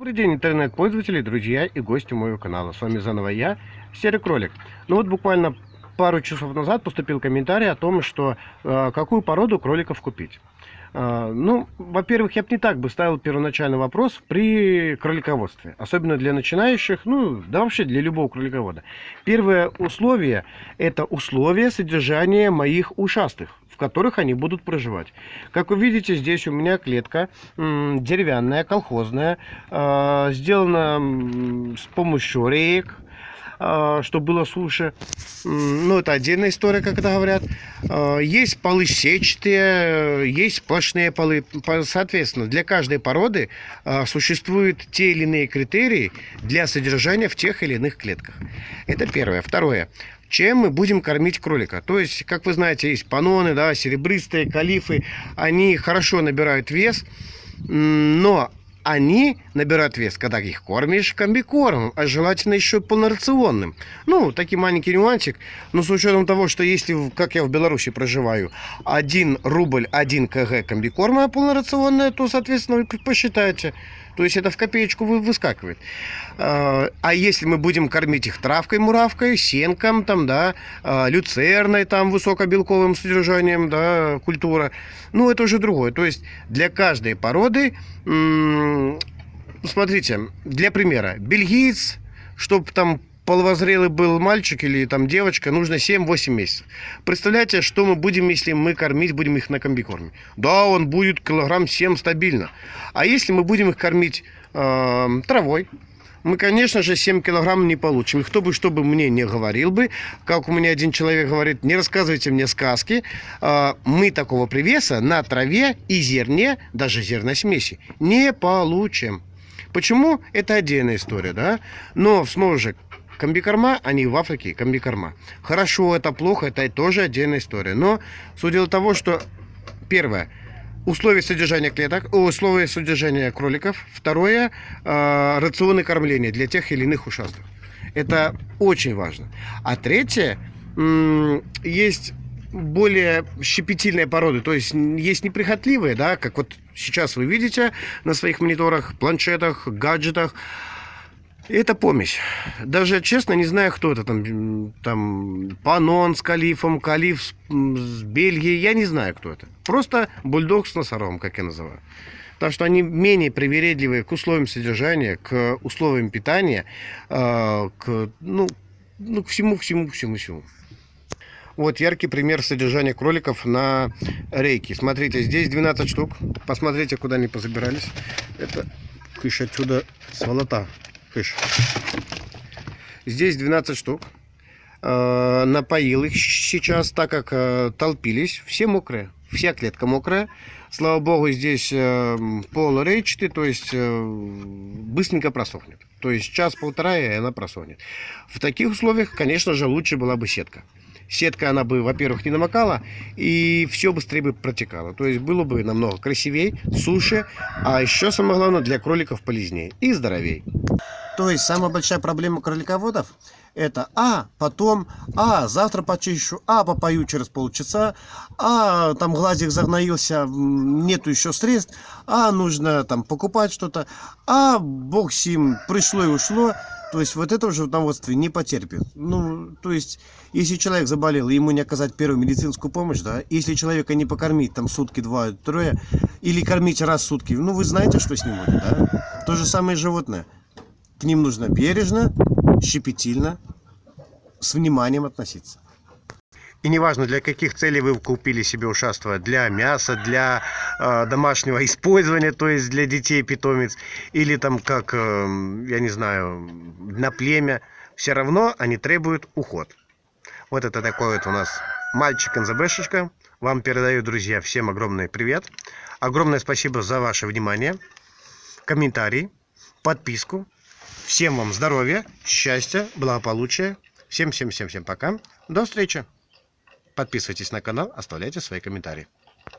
Добрый день, интернет-пользователи, друзья и гости моего канала. С вами заново я, Серый Кролик. Ну вот буквально пару часов назад поступил комментарий о том, что э, какую породу кроликов купить. Э, ну, во-первых, я бы не так бы ставил первоначальный вопрос при кролиководстве. Особенно для начинающих, ну, да вообще для любого кроликовода. Первое условие – это условие содержания моих ушастых которых они будут проживать. Как вы видите, здесь у меня клетка деревянная, колхозная, э, сделана с помощью реек, э, чтобы было суше. Ну, это отдельная история, как это говорят. Э, есть полы сетчатые, есть сплошные полы. Соответственно, для каждой породы существуют те или иные критерии для содержания в тех или иных клетках. Это первое. Второе чем мы будем кормить кролика. То есть, как вы знаете, есть паноны, да, серебристые, калифы, они хорошо набирают вес, но они набирают вес, когда их кормишь комбикормом, а желательно еще полнорационным. Ну, такой маленький нюансик, но с учетом того, что если, как я в Беларуси проживаю, 1 рубль 1 кг комбикорма полнорационная, то, соответственно, вы посчитайте. То есть это в копеечку выскакивает. А, а если мы будем кормить их травкой, муравкой, сенком, там, да, а, люцерной, там, высокобелковым содержанием, да, культура, ну, это уже другое. То есть для каждой породы, смотрите, для примера, бельгиец, чтобы там половозрелый был мальчик или там девочка, нужно 7-8 месяцев. Представляете, что мы будем, если мы кормить будем их на комбикорме? Да, он будет килограмм 7 стабильно. А если мы будем их кормить э, травой, мы, конечно же, 7 килограмм не получим. Кто бы что бы мне не говорил бы, как у меня один человек говорит, не рассказывайте мне сказки, э, мы такого привеса на траве и зерне, даже зерносмеси, не получим. Почему? Это отдельная история, да? Но, снова же, Комбикорма, они в Африке комбикорма. Хорошо, это плохо, это тоже отдельная история. Но суть дела того, что первое, условия содержания клеток, условия содержания кроликов. Второе, э, рационы кормления для тех или иных ушастых. Это очень важно. А третье, есть более щепетильные породы, то есть есть неприхотливые, да, как вот сейчас вы видите на своих мониторах, планшетах, гаджетах, это помесь. Даже, честно, не знаю, кто это там. Там Панон с Калифом, Калиф с, с Бельгией. Я не знаю, кто это. Просто бульдог с носорогом, как я называю. Так что они менее привередливые к условиям содержания, к условиям питания, э, к, ну, ну, к всему, всему, всему, всему. Вот яркий пример содержания кроликов на рейке. Смотрите, здесь 12 штук. Посмотрите, куда они позабирались. Это кыш отсюда сволота кыш. Здесь 12 штук. Э, напоил их сейчас, так как э, толпились. Все мокрые. Вся клетка мокрая. Слава богу, здесь э, пол рейчатый, то есть быстренько просохнет. То есть час-полтора, и она просохнет. В таких условиях, конечно же, лучше была бы сетка сетка, она бы, во-первых, не намокала, и все быстрее бы протекало. То есть было бы намного красивее, суше, а еще самое главное, для кроликов полезнее и здоровее. То есть самая большая проблема кролиководов это а, потом, а, завтра почищу, а, попою через полчаса, а, там глазик загноился, нету еще средств, а, нужно там покупать что-то, а, бог сим, пришло и ушло. То есть вот это уже в животноводстве не потерпит. Ну, то есть, если человек заболел, ему не оказать первую медицинскую помощь, да, если человека не покормить там сутки, два, трое, или кормить раз в сутки, ну, вы знаете, что с ним будет, да? То же самое животное. К ним нужно бережно, щепетильно, с вниманием относиться. И неважно, для каких целей вы купили себе ушаство, для мяса, для э, домашнего использования, то есть для детей питомец, или там как, э, я не знаю, на племя, все равно они требуют уход. Вот это такой вот у нас мальчик НЗБшечка. Вам передаю, друзья, всем огромный привет. Огромное спасибо за ваше внимание, комментарии, подписку. Всем вам здоровья, счастья, благополучия. Всем-всем-всем-всем пока. До встречи. Подписывайтесь на канал, оставляйте свои комментарии.